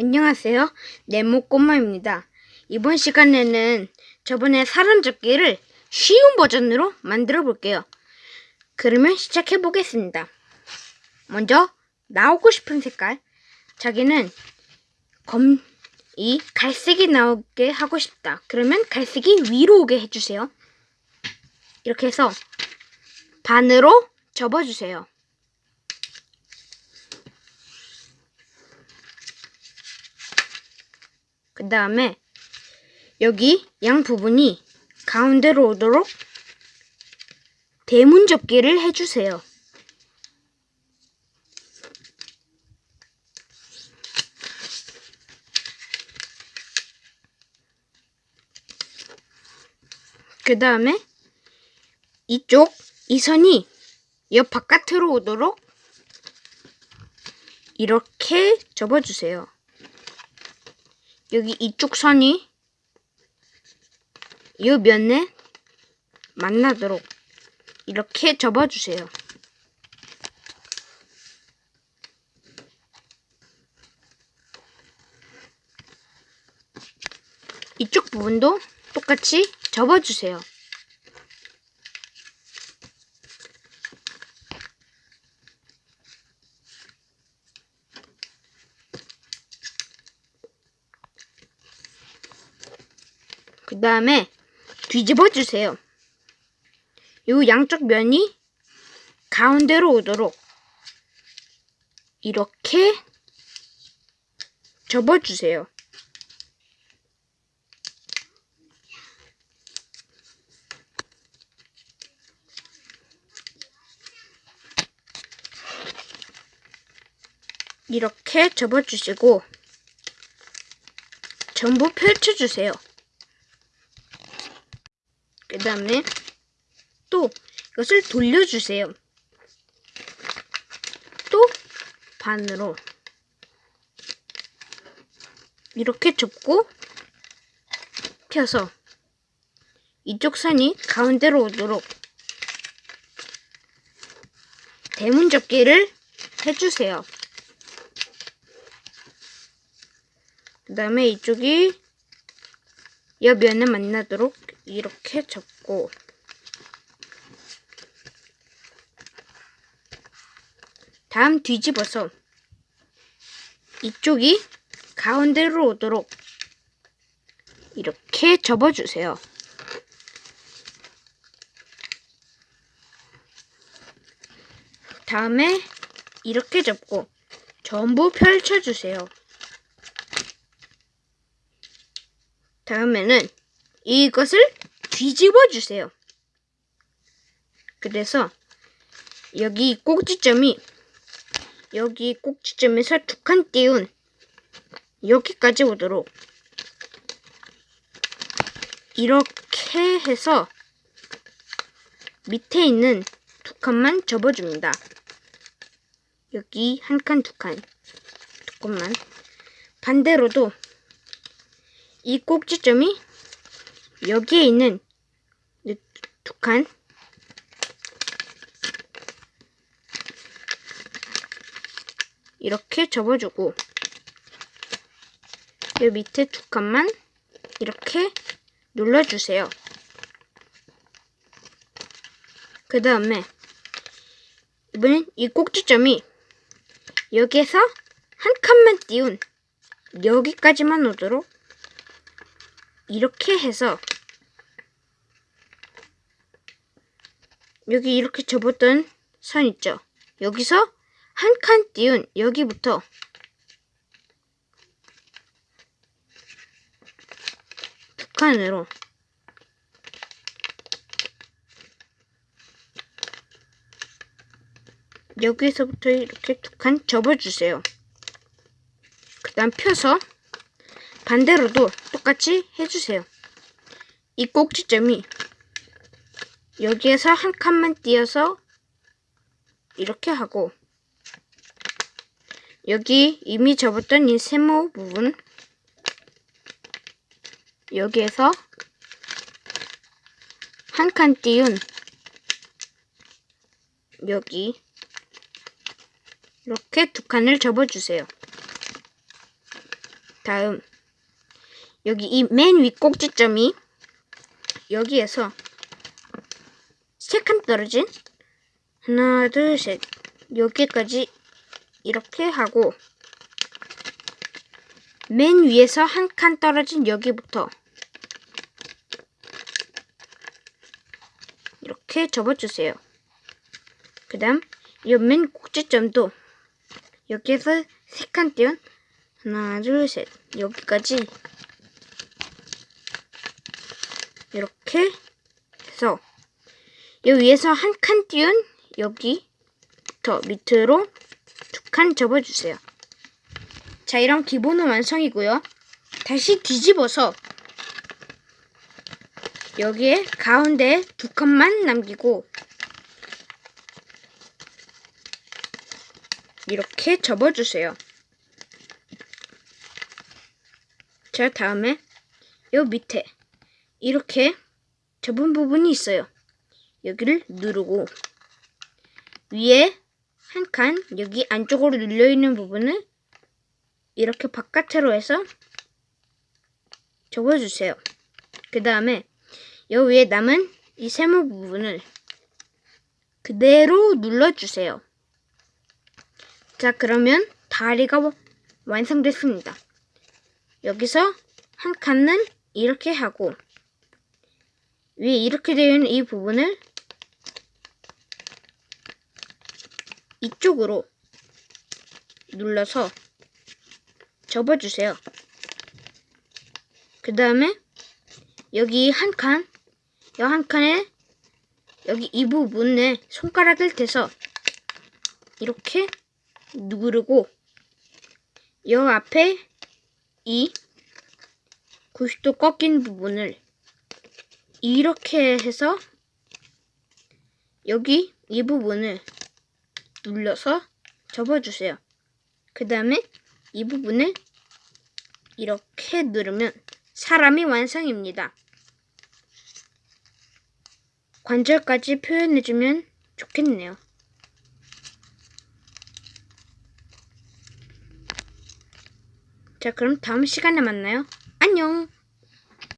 안녕하세요. 네모꼬마입니다. 이번 시간에는 저번에 사람 잡기를 쉬운 버전으로 만들어 볼게요. 그러면 시작해 보겠습니다. 먼저 나오고 싶은 색깔. 자기는 검, 이 갈색이 나오게 하고 싶다. 그러면 갈색이 위로 오게 해주세요. 이렇게 해서 반으로 접어주세요. 그 다음에 여기 양 부분이 가운데로 오도록 대문 접기를 해주세요. 그 다음에 이쪽 이 선이 옆 바깥으로 오도록 이렇게 접어주세요. 여기 이쪽 선이 이 면에 만나도록 이렇게 접어주세요. 이쪽 부분도 똑같이 접어주세요. 그 다음에 뒤집어 주세요. 이 양쪽 면이 가운데로 오도록 이렇게 접어주세요. 이렇게 접어주시고 전부 펼쳐주세요. 그 다음에 또 이것을 돌려주세요. 또 반으로 이렇게 접고 펴서 이쪽 선이 가운데로 오도록 대문 접기를 해주세요. 그 다음에 이쪽이 옆면에 만나도록 이렇게 접고 다음 뒤집어서 이쪽이 가운데로 오도록 이렇게 접어주세요. 다음에 이렇게 접고 전부 펼쳐주세요. 다음에는 이것을 뒤집어 주세요. 그래서 여기 꼭지점이 여기 꼭지점에서 두 칸 띄운 여기까지 오도록 이렇게 해서 밑에 있는 두 칸만 접어줍니다. 여기 한 칸, 두 칸, 두 칸만 반대로도 이 꼭지점이 여기에 있는 두 칸 이렇게 접어주고 이 밑에 두 칸만 이렇게 눌러주세요. 그 다음에 이번엔 이 꼭지점이 여기에서 한 칸만 띄운 여기까지만 오도록 이렇게 해서 여기 이렇게 접었던 선 있죠? 여기서 한 칸 띄운 여기부터 두 칸으로 여기서부터 이렇게 두 칸 접어주세요. 그 다음 펴서 반대로도 똑같이 해주세요. 이 꼭지점이 여기에서 한 칸만 띄어서 이렇게 하고 여기 이미 접었던 이 세모 부분 여기에서 한 칸 띄운 여기 이렇게 두 칸을 접어주세요. 다음 여기 이맨위 꼭지점이 여기에서 떨어진? 하나 둘 셋. 여기까지 이렇게 하고 맨 위에서 한 칸 떨어진 여기부터 이렇게 접어주세요. 그 다음 이맨 꼭지점도 여기에서 세 칸 띄운 하나 둘 셋. 여기까지 이렇게 해서 여기 위에서 한 칸 띄운 여기부터 밑으로 두 칸 접어주세요. 자, 이런 기본은 완성이고요. 다시 뒤집어서 여기에 가운데 두 칸만 남기고 이렇게 접어주세요. 자, 다음에 요 밑에 이렇게 접은 부분이 있어요. 여기를 누르고 위에 한 칸 여기 안쪽으로 눌려 있는 부분을 이렇게 바깥으로 해서 접어주세요. 그 다음에 여 위에 남은 이 세모 부분을 그대로 눌러주세요. 자, 그러면 다리가 완성됐습니다. 여기서 한 칸은 이렇게 하고 위에 이렇게 되어 있는 이 부분을 이쪽으로 눌러서 접어주세요. 그 다음에 여기 한 칸, 여한 칸에 여기 이 부분에 손가락을 대서 이렇게 누르고 여 앞에 이 90도 꺾인 부분을 이렇게 해서 여기 이 부분을 눌러서 접어주세요. 그 다음에 이 부분을 이렇게 누르면 사람이 완성입니다. 관절까지 표현해주면 좋겠네요. 자, 그럼 다음 시간에 만나요. 안녕!